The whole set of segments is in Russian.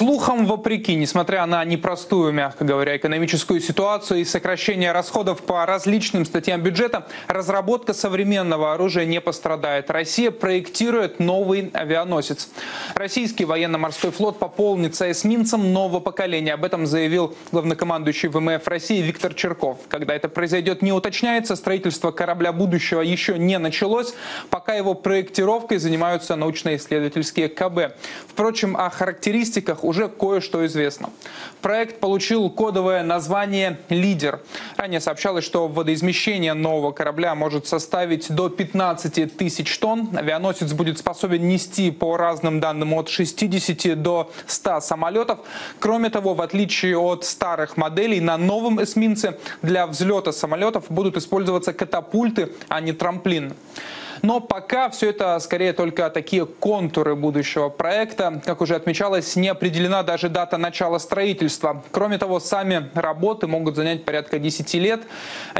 Слухам вопреки, несмотря на непростую, мягко говоря, экономическую ситуацию и сокращение расходов по различным статьям бюджета, разработка современного оружия не пострадает. Россия проектирует новый авианосец. Российский военно-морской флот пополнится эсминцем нового поколения. Об этом заявил главнокомандующий ВМФ России Виктор Черков. Когда это произойдет, не уточняется. Строительство корабля будущего еще не началось. Пока его проектировкой занимаются научно-исследовательские КБ. Впрочем, о характеристиках уже кое-что известно. Проект получил кодовое название «Лидер». Ранее сообщалось, что водоизмещение нового корабля может составить до 15 тысяч тонн. Авианосец будет способен нести по разным данным от 60 до 100 самолетов. Кроме того, в отличие от старых моделей, на новом эсминце для взлета самолетов будут использоваться катапульты, а не трамплин. Но пока все это скорее только такие контуры будущего проекта. Как уже отмечалось, не определена даже дата начала строительства. Кроме того, сами работы могут занять порядка 10 лет.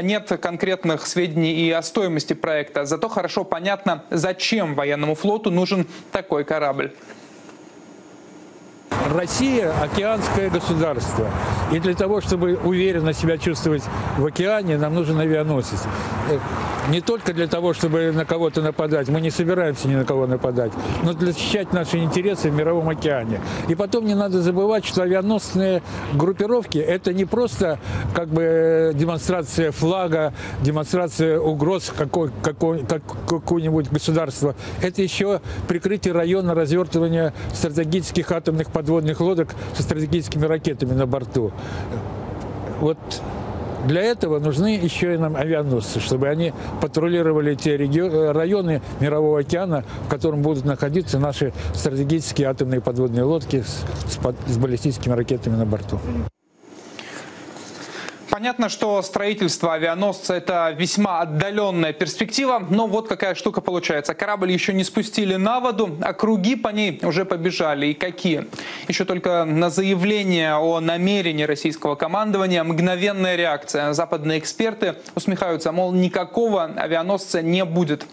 Нет конкретных сведений и о стоимости проекта. Зато хорошо понятно, зачем военному флоту нужен такой корабль. Россия – океанское государство. И для того, чтобы уверенно себя чувствовать в океане, нам нужен авианосец. Не только для того, чтобы на кого-то нападать, мы не собираемся ни на кого нападать, но для защищать наши интересы в мировом океане. И потом не надо забывать, что авианосные группировки – это не просто как бы демонстрация флага, демонстрация угроз какого-нибудь государства. Это еще прикрытие района развертывания стратегических атомных подводных лодок со стратегическими ракетами на борту. Вот для этого нужны еще и нам авианосцы, чтобы они патрулировали те регионы, районы Мирового океана, в котором будут находиться наши стратегические атомные подводные лодки с, с, с баллистическими ракетами на борту. Понятно, что строительство авианосца – это весьма отдаленная перспектива, но вот какая штука получается. Корабль еще не спустили на воду, а круги по ней уже побежали. И какие? Еще только на заявление о намерении российского командования мгновенная реакция. Западные эксперты усмехаются, мол, никакого авианосца не будет.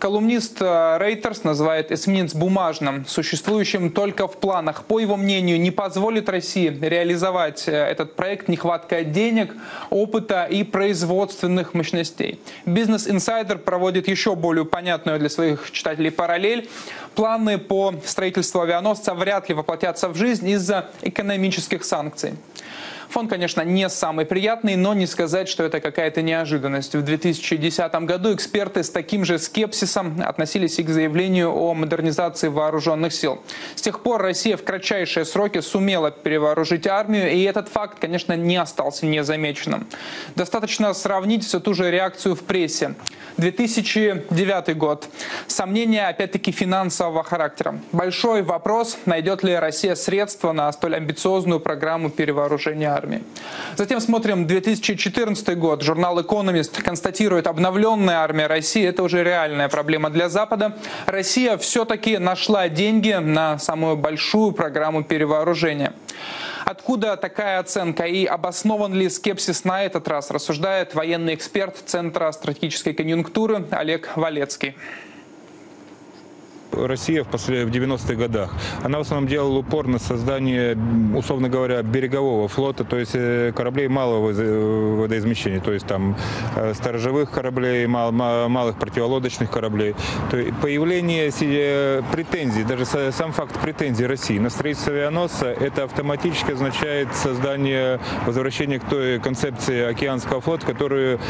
Колумнист Рейтерс называет эсминец бумажным, существующим только в планах. По его мнению, не позволит России реализовать э, этот проект нехватка денег, опыта и производственных мощностей. Бизнес Инсайдер проводит еще более понятную для своих читателей параллель. Планы по строительству авианосца вряд ли воплотятся в жизнь из-за экономических санкций. Фон, конечно, не самый приятный, но не сказать, что это какая-то неожиданность. В 2010 году эксперты с таким же скепсисом относились и к заявлению о модернизации вооруженных сил. С тех пор Россия в кратчайшие сроки сумела перевооружить армию, и этот факт, конечно, не остался незамеченным. Достаточно сравнить всю ту же реакцию в прессе. 2009 год. Сомнения, опять-таки, финансового характера. Большой вопрос, найдет ли Россия средства на столь амбициозную программу перевооружения армии. Затем смотрим 2014 год. Журнал «Экономист» констатирует, обновленная армия России – это уже реальная проблема для Запада. Россия все-таки нашла деньги на самую большую программу перевооружения. Откуда такая оценка и обоснован ли скепсис на этот раз, рассуждает военный эксперт Центра стратегической конъюнктуры Олег Валецкий. Россия в, в 90-х годах, она в основном делала упор на создание, условно говоря, берегового флота, то есть э, кораблей малого водоизмещения, то есть там э, сторожевых кораблей, мал, малых противолодочных кораблей. То есть появление э, претензий, даже сам факт претензий России на строительство авианосца, это автоматически означает создание, возвращение к той концепции океанского флота, которую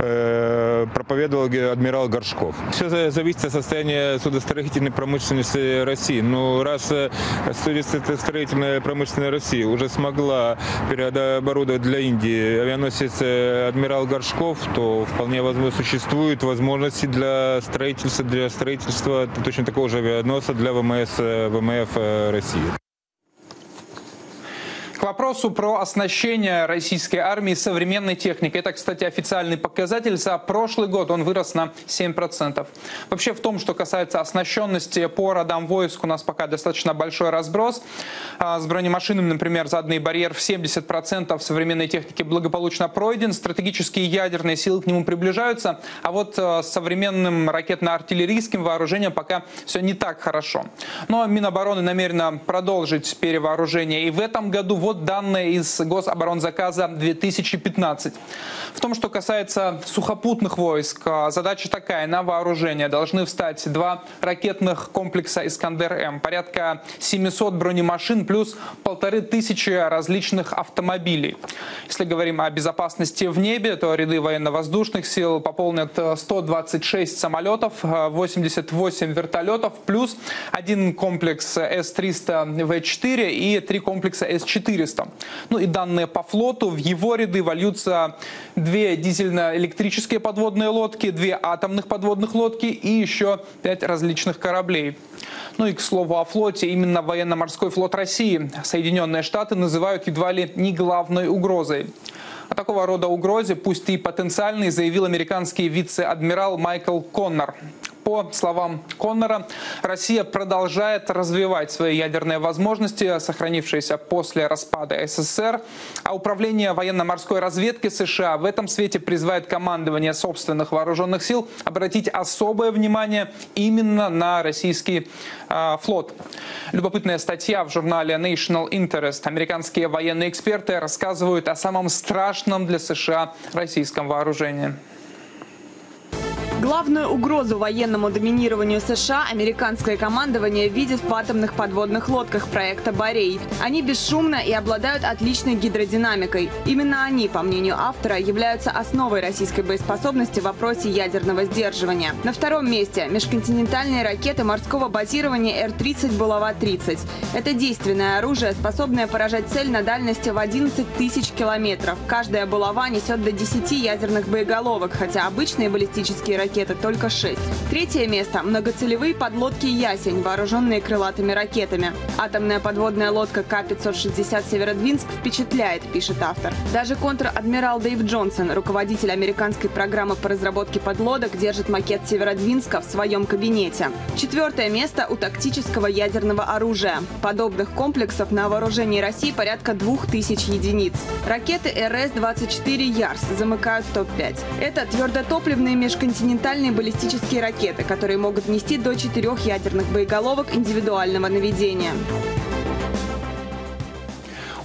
э, проповедовал адмирал Горшков. Все зависит от состояния судостроительства строительной промышленности России. Но ну, раз э, строительная промышленная России уже смогла переоборудовать для Индии авианосец э, «Адмирал Горшков», то вполне возможно существуют возможности для строительства, для строительства точно такого же авианосца для ВМС, э, ВМФ России. К вопросу про оснащение российской армии современной техникой. Это, кстати, официальный показатель. За прошлый год он вырос на 7%. Вообще в том, что касается оснащенности по родам войск, у нас пока достаточно большой разброс. А, с бронемашинами, например, заданный барьер в 70% современной техники благополучно пройден. Стратегические ядерные силы к нему приближаются. А вот а, с современным ракетно-артиллерийским вооружением пока все не так хорошо. Но Минобороны намерена продолжить перевооружение и в этом году вот данные из Гособоронзаказа 2015. В том, что касается сухопутных войск, а, задача такая. На вооружение должны встать два ракетных комплекса «Искандер-М», порядка 700 бронемашин плюс полторы тысячи различных автомобилей. Если говорим о безопасности в небе, то ряды военно-воздушных сил пополнят 126 самолетов, 88 вертолетов, плюс один комплекс С-300В4 и три комплекса С-4 400. Ну и данные по флоту. В его ряды вольются две дизельно-электрические подводные лодки, две атомных подводных лодки и еще пять различных кораблей. Ну и к слову о флоте, именно военно-морской флот России Соединенные Штаты называют едва ли не главной угрозой. О такого рода угрозе, пусть и потенциальной, заявил американский вице-адмирал Майкл Коннор. По словам Коннора, Россия продолжает развивать свои ядерные возможности, сохранившиеся после распада СССР, а Управление военно-морской разведки США в этом свете призывает командование собственных вооруженных сил обратить особое внимание именно на российский э, флот. Любопытная статья в журнале National Interest. Американские военные эксперты рассказывают о самом страшном для США российском вооружении. Главную угрозу военному доминированию США американское командование видит в атомных подводных лодках проекта «Борей». Они бесшумно и обладают отличной гидродинамикой. Именно они, по мнению автора, являются основой российской боеспособности в вопросе ядерного сдерживания. На втором месте – межконтинентальные ракеты морского базирования Р-30 «Булава-30». Это действенное оружие, способное поражать цель на дальности в 11 тысяч километров. Каждая булава несет до 10 ядерных боеголовок, хотя обычные баллистические ракеты ракеты только 6. Третье место – многоцелевые подлодки «Ясень», вооруженные крылатыми ракетами. Атомная подводная лодка К-560 «Северодвинск» впечатляет, пишет автор. Даже контр-адмирал Дэйв Джонсон, руководитель американской программы по разработке подлодок, держит макет «Северодвинска» в своем кабинете. Четвертое место у тактического ядерного оружия. Подобных комплексов на вооружении России порядка 2000 единиц. Ракеты РС-24 «Ярс» замыкают топ-5. Это твердотопливные межконтинентальные континентальные баллистические ракеты, которые могут нести до четырех ядерных боеголовок индивидуального наведения.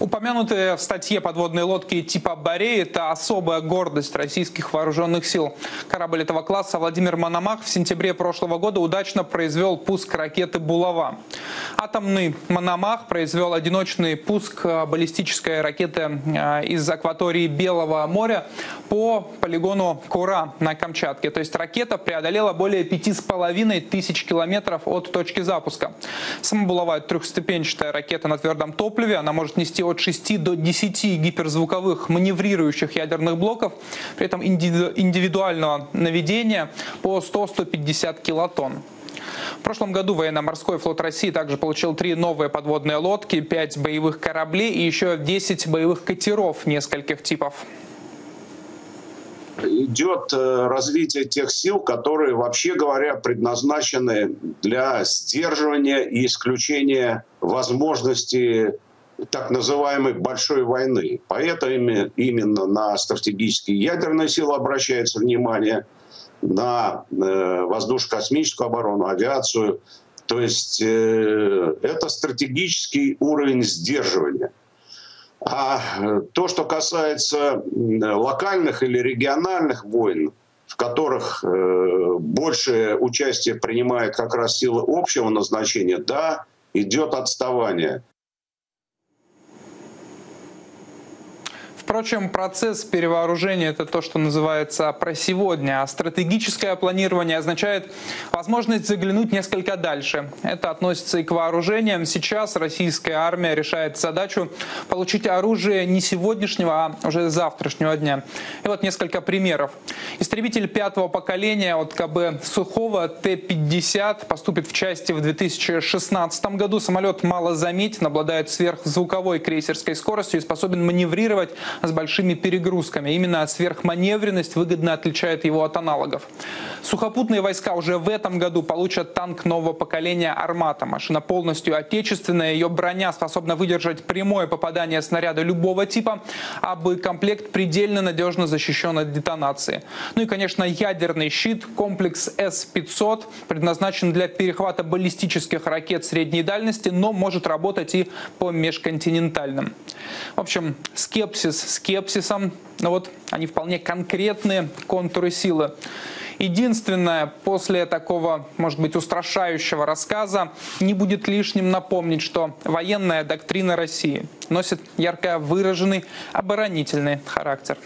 Упомянутые в статье подводные лодки типа «Борей» — это особая гордость российских вооруженных сил. Корабль этого класса Владимир Мономах в сентябре прошлого года удачно произвел пуск ракеты «Булава». Атомный Мономах произвел одиночный пуск баллистической ракеты э, из акватории Белого моря по полигону Кура на Камчатке. То есть ракета преодолела более пяти с половиной тысяч километров от точки запуска. Сама «Булава» — трехступенчатая ракета на твердом топливе. Она может нести от 6 до 10 гиперзвуковых маневрирующих ядерных блоков, при этом индивидуального наведения по 100-150 килотонн. В прошлом году военно-морской флот России также получил три новые подводные лодки, пять боевых кораблей и еще 10 боевых катеров нескольких типов идет э, развитие тех сил, которые, вообще говоря, предназначены для сдерживания и исключения возможности так называемой большой войны. Поэтому именно на стратегические ядерные силы обращается внимание, на э, воздушно-космическую оборону, авиацию. То есть э, это стратегический уровень сдерживания. А то, что касается локальных или региональных войн, в которых э, большее участие принимает как раз силы общего назначения, да, идет отставание. Впрочем, процесс перевооружения – это то, что называется про сегодня. А стратегическое планирование означает возможность заглянуть несколько дальше. Это относится и к вооружениям. Сейчас российская армия решает задачу получить оружие не сегодняшнего, а уже завтрашнего дня. И вот несколько примеров. Истребитель пятого поколения от КБ Сухого Т-50 поступит в части в 2016 году. Самолет мало заметен, обладает сверхзвуковой крейсерской скоростью и способен маневрировать с большими перегрузками. Именно сверхманевренность выгодно отличает его от аналогов. Сухопутные войска уже в этом году получат танк нового поколения «Армата». Машина полностью отечественная, ее броня способна выдержать прямое попадание снаряда любого типа, а боекомплект предельно надежно защищен от детонации. Ну и, конечно, ядерный щит, комплекс С-500, предназначен для перехвата баллистических ракет средней дальности, но может работать и по межконтинентальным. В общем, скепсис скепсисом, но вот они вполне конкретные контуры силы. Единственное, после такого, может быть, устрашающего рассказа не будет лишним напомнить, что военная доктрина России носит ярко выраженный оборонительный характер.